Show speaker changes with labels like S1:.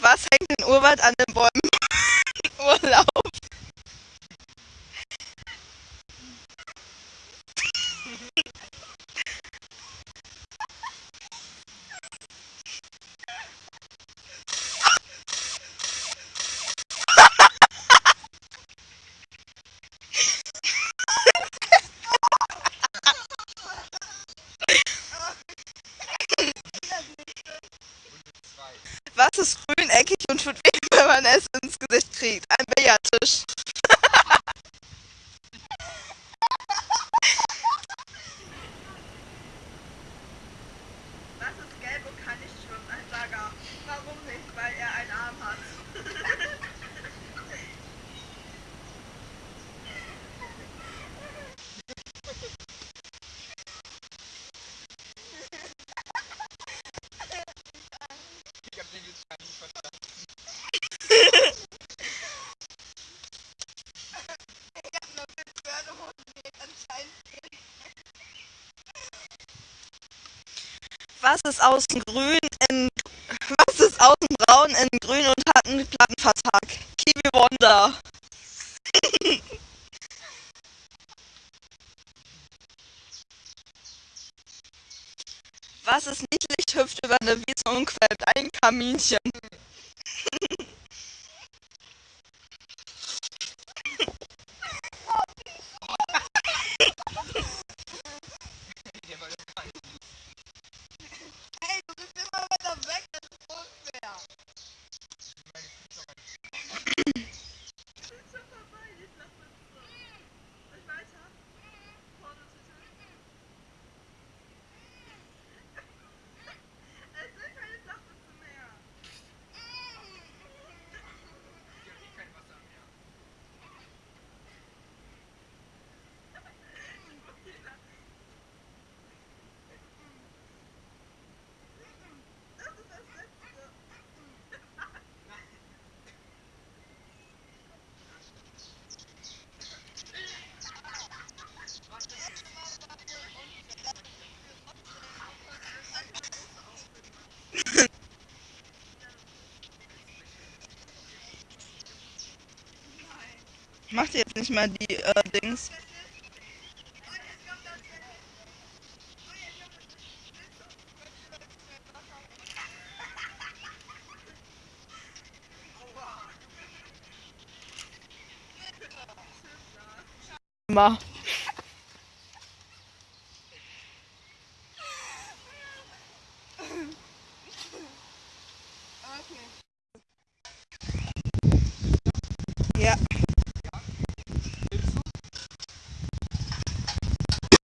S1: Was hängt in Urwald an dem Bäumen? Grün, eckig und tut weh, wenn man es ins Gesicht kriegt? Ein Billardtisch. Was ist außen grün in was ist außen braun in grün und hat einen Plattenvertrag? Kiwi Wonder. Was ist niedlich, hüpft über eine Wiese und quält ein Kaminchen? Macht jetzt nicht mal die äh, Dings. Mal. Okay.